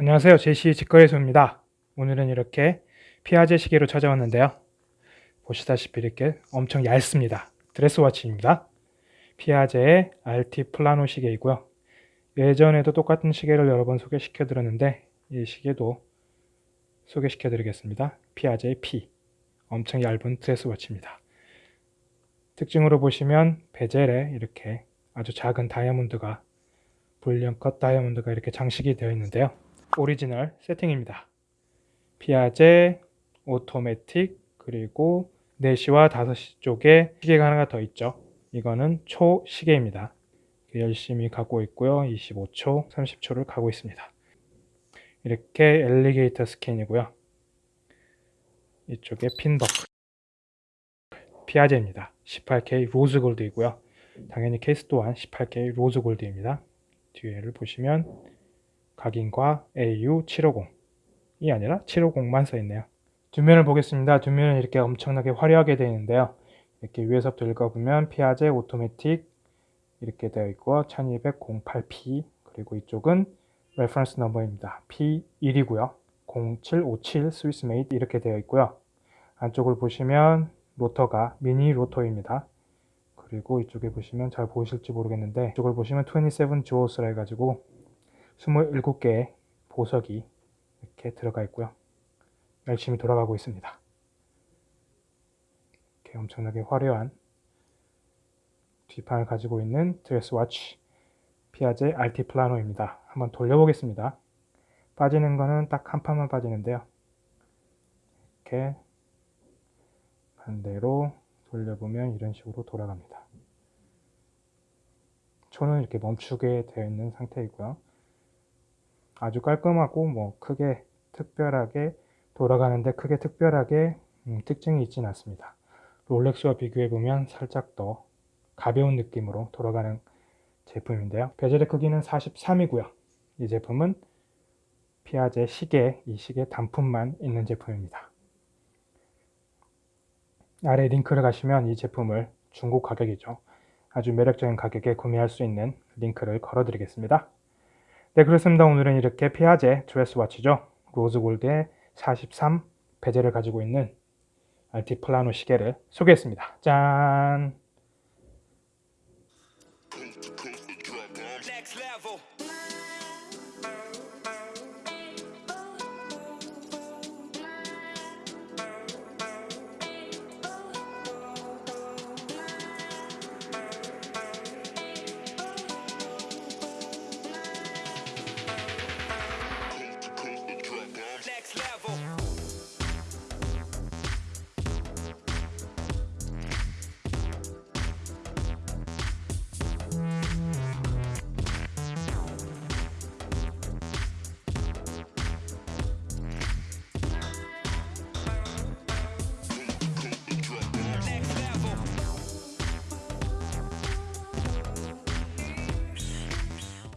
안녕하세요. 제시 직거래소입니다. 오늘은 이렇게 피아제 시계로 찾아왔는데요. 보시다시피 이렇게 엄청 얇습니다. 드레스워치입니다. 피아제의 RT 플라노 시계이고요. 예전에도 똑같은 시계를 여러 번 소개시켜 드렸는데 이 시계도 소개시켜 드리겠습니다. 피아제의 P 엄청 얇은 드레스워치입니다. 특징으로 보시면 bezel에 이렇게 아주 작은 다이아몬드가 brilliant 컷 다이아몬드가 이렇게 장식이 되어 있는데요. 오리지널 세팅입니다. Piaget, automatic, 그리고 4시와 5시 쪽에 시계가 하나가 더 있죠. 이거는 초 시계입니다. 열심히 가고 있고요. 25초, 30초를 가고 있습니다. 이렇게 alligator skin이고요. 이쪽에 pin buckle Piaget입니다. 18K rose gold이고요. 당연히 케이스 또한 18K rose gold입니다. 뒤에를 보시면 각인과 AU750이 아니라 750만 써있네요. 뒷면을 보겠습니다. 뒷면은 이렇게 엄청나게 화려하게 되어 있는데요. 이렇게 위에서부터 읽어보면 Piaget automatic 이렇게 되어 있고 1208P 그리고 이쪽은 reference number입니다. P1이고요. 0757 Swiss made 이렇게 되어 있고요. 안쪽을 보시면 로터가 미니 로터입니다. 그리고 이쪽에 보시면 잘 보이실지 모르겠는데 이쪽을 보시면 27 주오스라 해가지고 27개의 보석이 이렇게 들어가 있고요. 열심히 돌아가고 있습니다. 이렇게 엄청나게 화려한 뒷판을 가지고 있는 드레스워치 피아제 RT 플라노입니다. 한번 돌려보겠습니다. 빠지는 거는 딱 한 판만 빠지는데요. 이렇게 반대로 돌려보면 이런 식으로 돌아갑니다. 초는 이렇게 멈추게 되어 있는 상태이고요. 아주 깔끔하고 뭐 크게 특별하게 돌아가는데 크게 특별하게 음, 특징이 있지는 않습니다. 롤렉스와 비교해 보면 살짝 더 가벼운 느낌으로 돌아가는 제품인데요. 베젤의 크기는 43이고요. 이 제품은 피아제 시계, 이 시계 단품만 있는 제품입니다. 아래 링크를 가시면 이 제품을 중국 가격이죠. 아주 매력적인 가격에 구매할 수 있는 링크를 걸어 드리겠습니다. 네 그렇습니다. 오늘은 이렇게 피아제 드레스워치죠. 로즈골드의 43 베젤을 가지고 있는 알티플라노 시계를 소개했습니다. 짠!